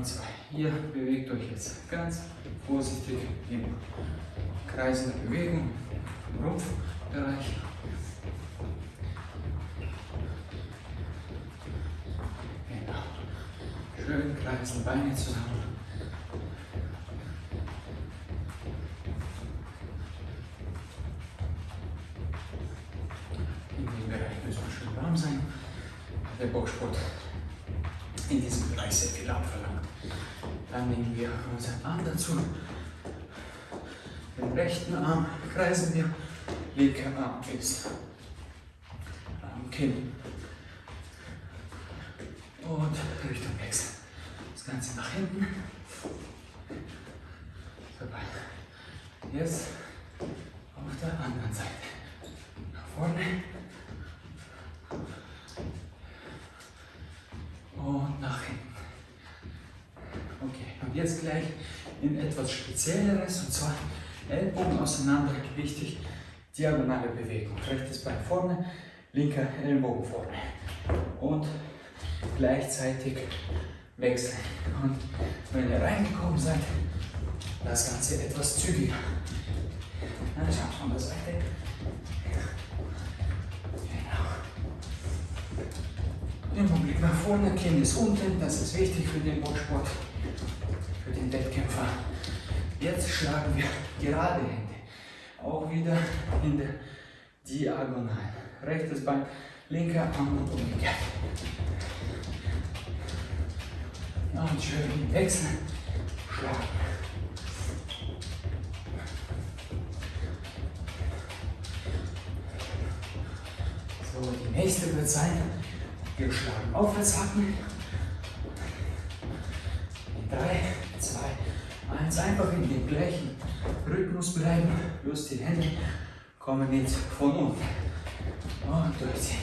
Und zwar, ihr bewegt euch jetzt ganz vorsichtig im Kreis der Bewegung im Rumpfbereich. Genau. Schön kreisen Beine zusammen. In dem Bereich müssen wir schön warm sein. Der Boxsport in diesem Bereich sehr viel abverlangt. Dann nehmen wir unseren Arm dazu. Den rechten Arm kreisen wir, linker Arm ist am Kinn. Und Richtung wechseln. Das Ganze nach hinten. Vorbei. Jetzt auf der anderen Seite. Nach vorne. Und nach hinten. Okay, und jetzt gleich in etwas Spezielleres und zwar Ellbogen auseinander, wichtig, diagonale Bewegung. Rechtes Bein vorne, linker Ellenbogen vorne. Und gleichzeitig wechseln. Und wenn ihr reingekommen seid, das Ganze etwas zügiger. Dann schaut von der Seite. Genau. Immer Blick nach vorne, Kinn ist unten, das ist wichtig für den Boxsport, den Wettkämpfer. Jetzt schlagen wir gerade Hände, auch wieder in der Diagonal. Rechtes Bein, linker Arm und umgekehrt. Und schön wechseln, schlagen. So, die nächste wird sein, wir schlagen aufwärts hacken. In 3, 2, 1, einfach in dem gleichen Rhythmus bleiben. Bloß die Hände kommen jetzt von unten. Und durchziehen.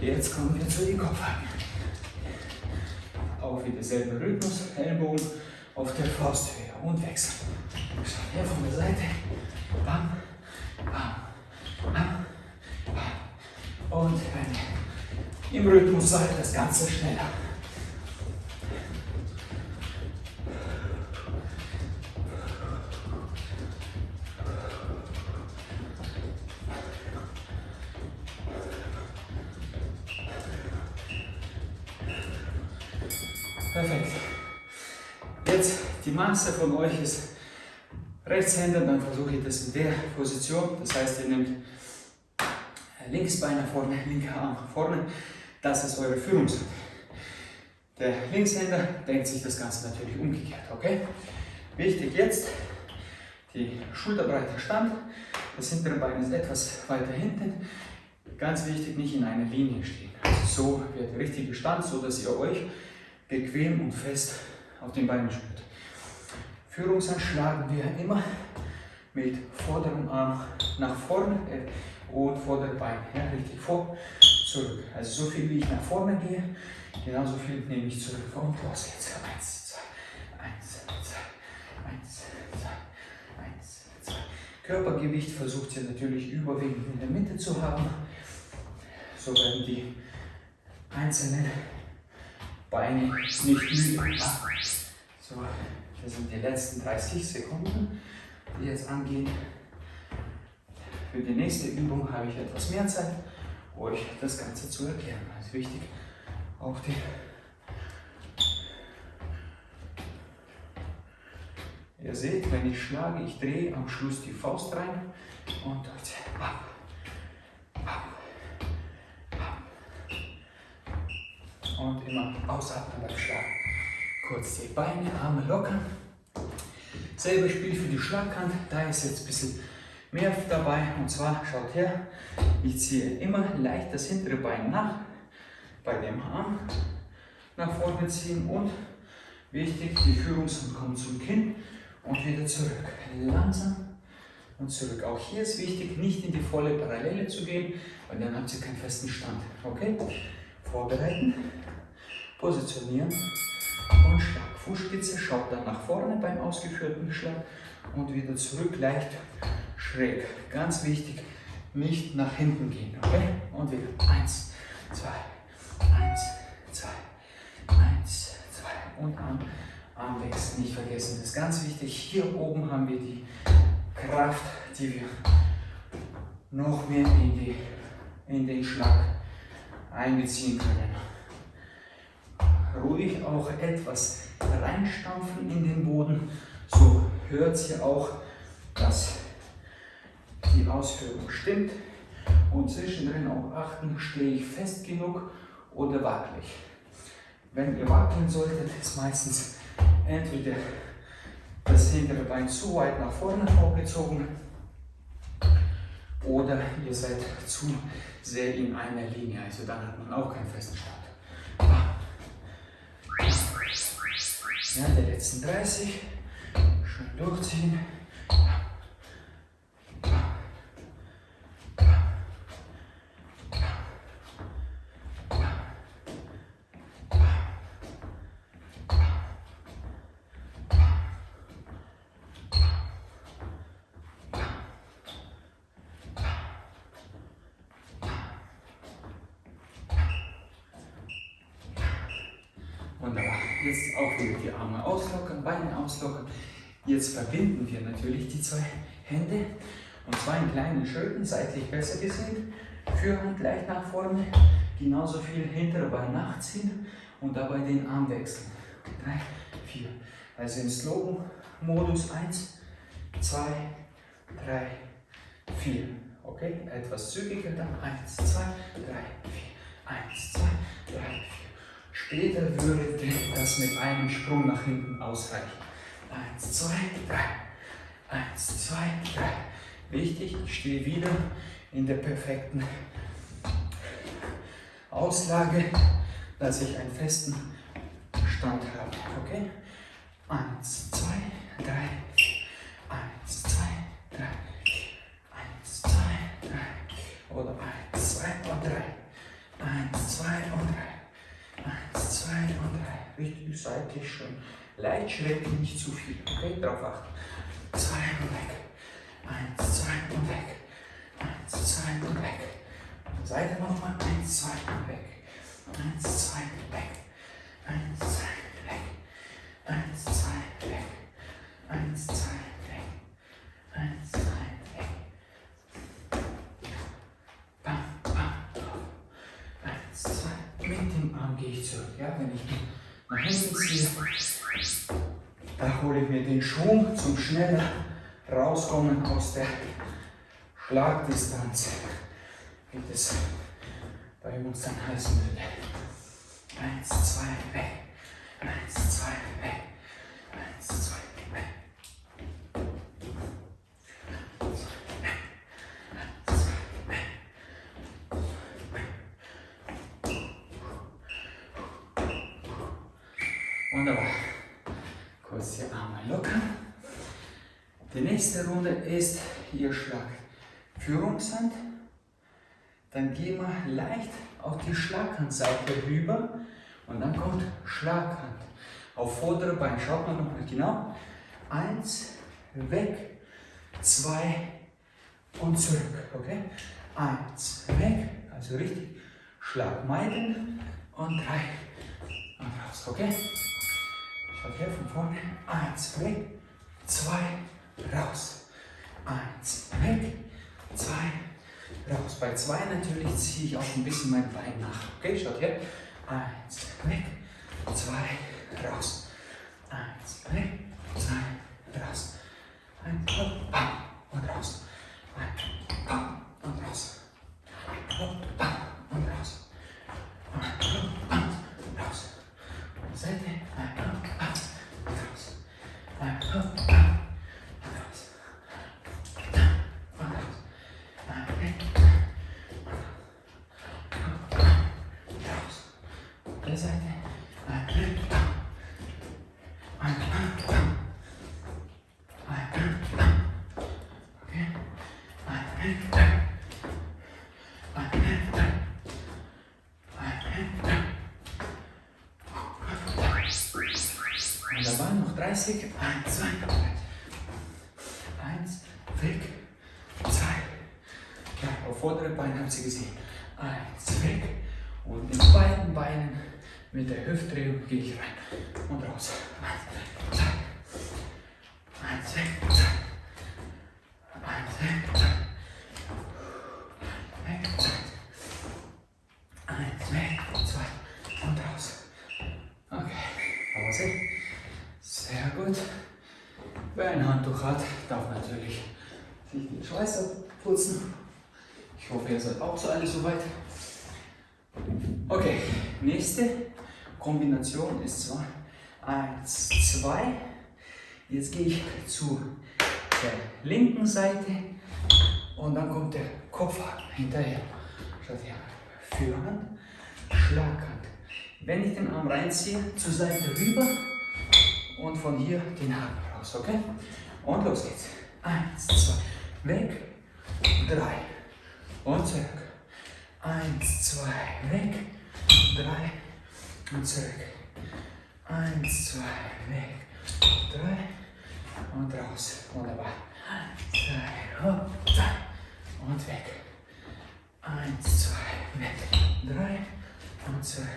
Jetzt kommen wir zu den Kopfhaken. Wieder selber Rhythmus, Ellenbogen auf der Fausthöhe und wechseln. Schau her von der Seite. Bam, bam, bam, bam. Und ihr im Rhythmus seid, das Ganze schneller. Ich das in der Position. Das heißt, ihr nehmt links Bein nach vorne, linker Arm nach vorne. Das ist eure Führungsseite. Der Linkshänder denkt sich das Ganze natürlich umgekehrt, okay? Wichtig jetzt, die schulterbreite Stand. Das hintere Bein ist etwas weiter hinten. Ganz wichtig, nicht in einer Linie stehen. Also so wird der richtige Stand, so dass ihr euch bequem und fest auf den Beinen spürt. Führungshand schlagen wir immer mit vorderem Arm nach vorne äh, und vorderem Bein. Ja, richtig vor, zurück. Also so viel wie ich nach vorne gehe, genauso viel nehme ich zurück. Und los geht's. Eins, zwei, eins, zwei, eins, zwei, eins, zwei. Körpergewicht versucht ihr natürlich überwiegend in der Mitte zu haben. So werden die einzelnen Beine nicht müde. So, das sind die letzten 30 Sekunden, die jetzt angehen. Für die nächste Übung habe ich etwas mehr Zeit, euch das Ganze zu erklären. Das ist wichtig, auch die Ihr seht, wenn ich schlage, ich drehe am Schluss die Faust rein und dort. Bam, bam, bam. Und immer ausatmen beim Schlagen. Kurz die Beine, Arme lockern. Selbe Spiel für die Schlagkant. Da ist jetzt ein bisschen mehr dabei. Und zwar, schaut her, ich ziehe immer leicht das hintere Bein nach. Bei dem Arm nach vorne ziehen und wichtig, die Führungshand kommt zum Kinn und wieder zurück. Langsam und zurück. Auch hier ist wichtig, nicht in die volle Parallele zu gehen, weil dann habt ihr keinen festen Stand. Okay? Vorbereiten, positionieren und Schlag. Fußspitze schaut dann nach vorne beim ausgeführten Schlag und wieder zurück, leicht schräg. Ganz wichtig, nicht nach hinten gehen. Okay? Und wieder. Eins, zwei, eins, zwei, eins, zwei. Und Arm, Armwechsel nicht vergessen. Das ist ganz wichtig. Hier oben haben wir die Kraft, die wir noch mehr in, die, in den Schlag einbeziehen können. Ruhig auch etwas reinstampfen in den Boden. So hört ihr auch, dass die Ausführung stimmt. Und zwischendrin auch achten, stehe ich fest genug oder wackelig. Wenn ihr wackeln solltet, ist meistens entweder das hintere Bein zu weit nach vorne vorgezogen oder ihr seid zu sehr in einer Linie, also dann hat man auch keinen festen Start. Der letzten 30, schön durchziehen. Jetzt auch wieder die Arme auslockern, Beine auslockern. Jetzt verbinden wir natürlich die zwei Hände und zwar in kleinen Schritten, seitlich besser gesehen. Führhand leicht nach vorne, genauso viel hintere Bein nachziehen und dabei den Arm wechseln. Drei, vier. Also im Slogan-Modus 1, 2, 3, 4. Okay, etwas zügiger dann 1, 2, 3, 4. 1, 2, 3, 4. Später würde das mit einem Sprung nach hinten ausreichen. Eins, zwei, drei. Eins, zwei, drei. Wichtig, ich stehe wieder in der perfekten Auslage, dass ich einen festen Stand habe. Okay? Eins, zwei, drei. Eins, zwei, drei. Eins, zwei, drei. Oder eins, zwei und drei. Eins, zwei und drei. Eins, zwei und drei. Richtig seitlich schön. Leicht schräg, nicht zu viel. Okay, drauf achten. Zwei und weg. Eins, zwei und weg. Eins, zwei und weg. Seite nochmal. Eins, zwei und weg. Eins, zwei, weg. Eins, zwei, weg. Eins, zwei, weg. Eins, zwei, weg. Eins, zwei, gehe ich zurück. Ja? Wenn ich hinten ziehe, da hole ich mir den Schwung zum schneller rauskommen aus der Schlagdistanz, wie das bei uns dann heißen würde. Eins, zwei, weg. Eins, zwei, weg. Eins, zwei, Wunderbar. Kurz die Arme lockern. Die nächste Runde ist hier Schlag Führungshand. Dann gehen wir leicht auf die Schlaghandseite rüber und dann kommt Schlaghand. Auf vordere Bein. Schaut mal nochmal genau. Eins, weg, zwei und zurück. Okay? Eins, weg, also richtig. Schlag meiden und drei und raus. Okay? Her von vorne. Eins, weg. Zwei, raus. Eins, weg. Zwei, raus. Bei zwei natürlich ziehe ich auch ein bisschen mein Bein nach. Okay, schaut her. Eins, weg. Zwei, raus. Eins, weg. Zwei, raus. Eins, hopp, bam, und raus. Ein, Seite. Wunderbar, noch 30. 1, 2, 3. 1, weg, 2. Ja, auf vordere Beine haben Sie gesehen. 1, weg. Und mit beiden Beinen mit der Hüftdrehung gehe ich rein und raus. Eins, zwei. Eins, weg, zwei. Eins, weg, zwei. Eins, weg, zwei. Und raus. Okay, Pause. Sehr gut. Wer ein Handtuch hat, darf natürlich sich den Schweiß abputzen. Ich hoffe, ihr seid auch so alle soweit. Okay, nächste Kombination ist zwar 1, 2. Jetzt gehe ich zu der linken Seite und dann kommt der Kopfhaken hinterher. Schaut her. Fürhand, Schlaghand. Wenn ich den Arm reinziehe, zur Seite rüber und von hier den Haken raus, okay? Und los geht's. Eins, zwei, weg, drei und zurück. Eins, zwei, weg, drei und zurück. Eins, zwei, weg, drei und raus. Wunderbar. Zwei, hopp, und weg. Eins, zwei, weg, drei und zurück.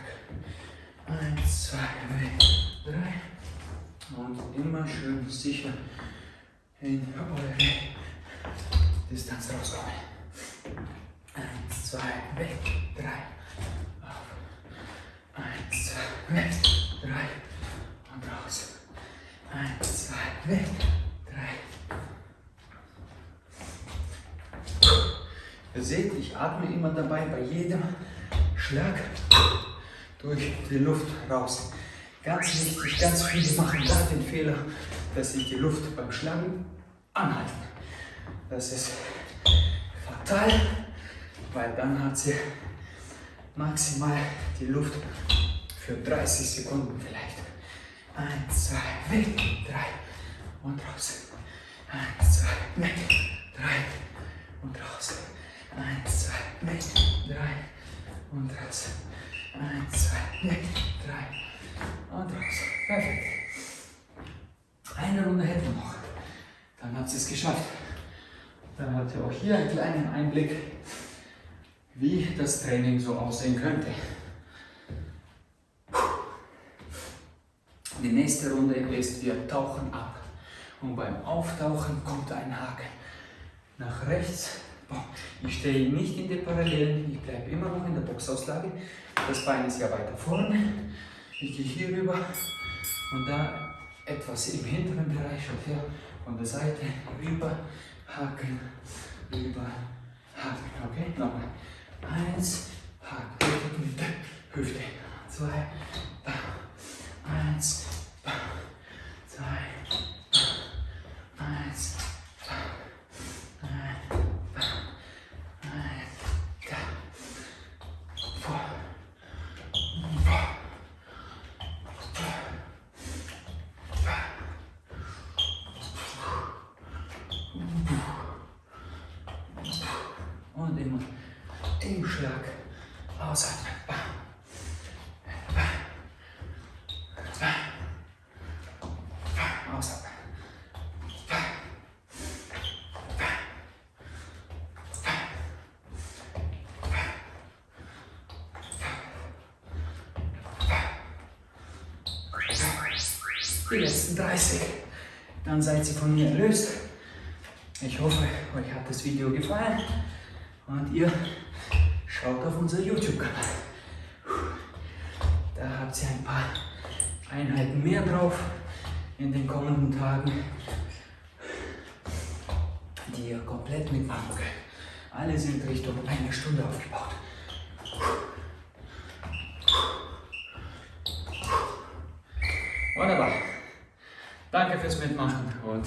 Eins, zwei, weg, drei und immer schön sicher in eure Distanz rauskommen. Eins, zwei, weg, drei, zwei, weg, drei und raus. Eins, zwei, weg, drei. Ihr seht, ich atme immer dabei bei jedem Schlag durch die Luft raus. Ganz wichtig, ganz viele machen da den Fehler, dass sie die Luft beim Schlagen anhalten. Das ist fatal, weil dann hat sie maximal die Luft für 30 Sekunden vielleicht. Eins, zwei, weg, drei und raus. Eins, zwei, weg, drei und raus. Eins, zwei, weg, drei und raus. Eins, zwei, weg, drei und raus. Perfekt. Eine Runde hätten wir noch. Dann habt ihr es geschafft. Dann habt ihr auch hier einen kleinen Einblick, wie das Training so aussehen könnte. Die nächste Runde ist, wir tauchen ab. Und beim Auftauchen kommt ein Haken nach rechts. Ich stehe nicht in der Parallelen, ich bleibe immer noch in der Boxauslage. Das Bein ist ja weiter vorne. Ich gehe hier rüber und da etwas im hinteren Bereich, schaut her, von der Seite rüber, haken, rüber, haken. Okay, nochmal. Eins, haken, Hüfte. Zwei, eins, zwei, die letzten 30. Dann seid ihr von mir erlöst. Ich hoffe, euch hat das Video gefallen und ihr schaut auf unser YouTube-Kanal. Da habt ihr ein paar Einheiten mehr drauf in den kommenden Tagen, die ihr komplett mitmachen könnt. Alle sind Richtung eine Stunde aufgebaut. Fürs Mitmachen und